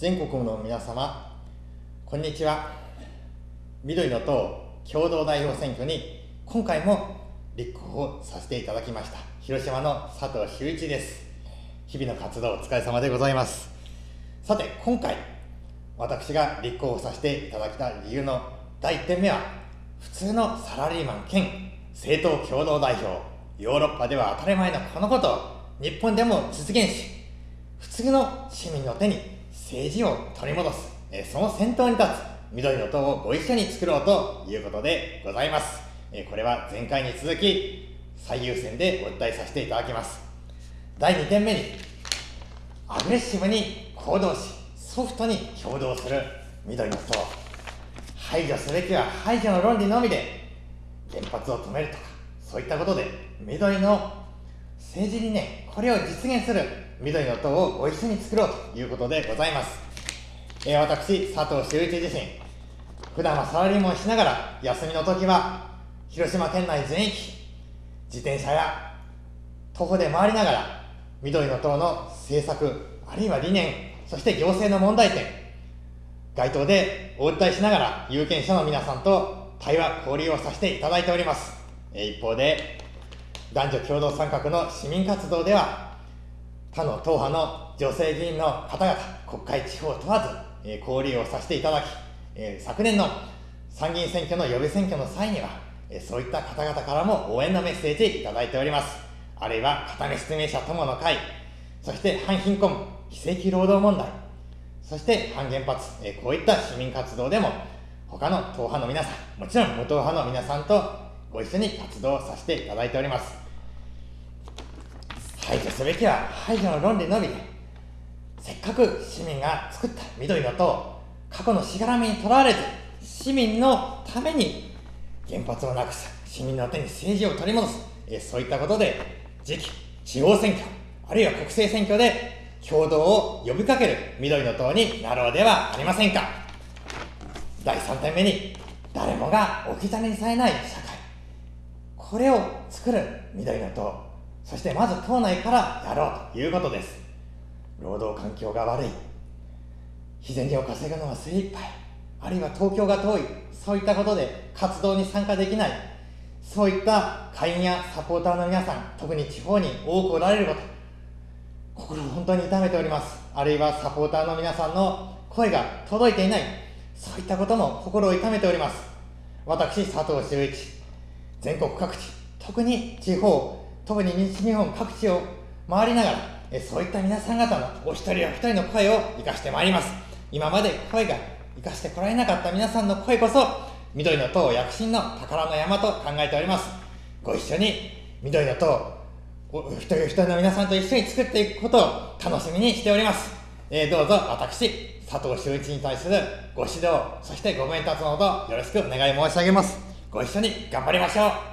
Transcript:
全国の皆様こんにちは。緑の党共同代表選挙に今回も立候補させていただきました広島の佐藤修一です。日々の活動お疲れ様でございます。さて今回私が立候補させていただきた理由の第1点目は普通のサラリーマン兼政党共同代表ヨーロッパでは当たり前のこのことを日本でも実現し普通の市民の手に政治を取り戻す、えその先頭に立つ緑の党をご一緒に作ろうということでございます、えこれは前回に続き最優先でお伝えさせていただきます。第2点目にアグレッシブに行動しソフトに共同する緑の党排除すべきは排除の論理のみで原発を止めるとかそういったことで緑の政治にねこれを実現する緑の党をご一緒に作ろうということでございます、えー、私佐藤修一自身普段はサラリーマンしながら休みの時は広島県内全域自転車や徒歩で回りながら緑の党の政策あるいは理念そして行政の問題点街頭でお訴えしながら有権者の皆さんと対話交流をさせていただいております。え一方で男女共同参画の市民活動では他の党派の女性議員の方々、国会地方問わず、え、交流をさせていただき、え、昨年の参議院選挙の予備選挙の際には、え、そういった方々からも応援のメッセージいただいております。あるいは、片目失明者友の会、そして反貧困、非正規労働問題、そして反原発、え、こういった市民活動でも、他の党派の皆さん、もちろん無党派の皆さんとご一緒に活動させていただいております。排除すべきは排除の論理のみ。でせっかく市民が作った緑の党過去のしがらみにとらわれず市民のために原発をなくす市民の手に政治を取り戻す。えそういったことで次期地方選挙あるいは国政選挙で共同を呼びかける緑の党になろうではありませんか。第3点目に誰もが置き去りにされない社会。これを作る緑の党そしてまず党内からやろうということです。労働環境が悪い。日銭を稼ぐのは精一杯あるいは東京が遠い。そういったことで活動に参加できない。そういった会員やサポーターの皆さん特に地方に多くおられること。心を本当に痛めております。あるいはサポーターの皆さんの声が届いていない。そういったことも心を痛めております。私佐藤修一。全国各地特に地方特に西日本各地を回りながら、えそういった皆さん方のお一人お一人の声を生かしてまいります。今まで声が生かしてこられなかった皆さんの声こそ、緑の党躍進の宝の山と考えております。ご一緒に緑の党、お一人一人の皆さんと一緒に作っていくことを楽しみにしております。えー、どうぞ私、佐藤修一に対するご指導、そしてご鞭達のほどよろしくお願い申し上げます。ご一緒に頑張りましょう。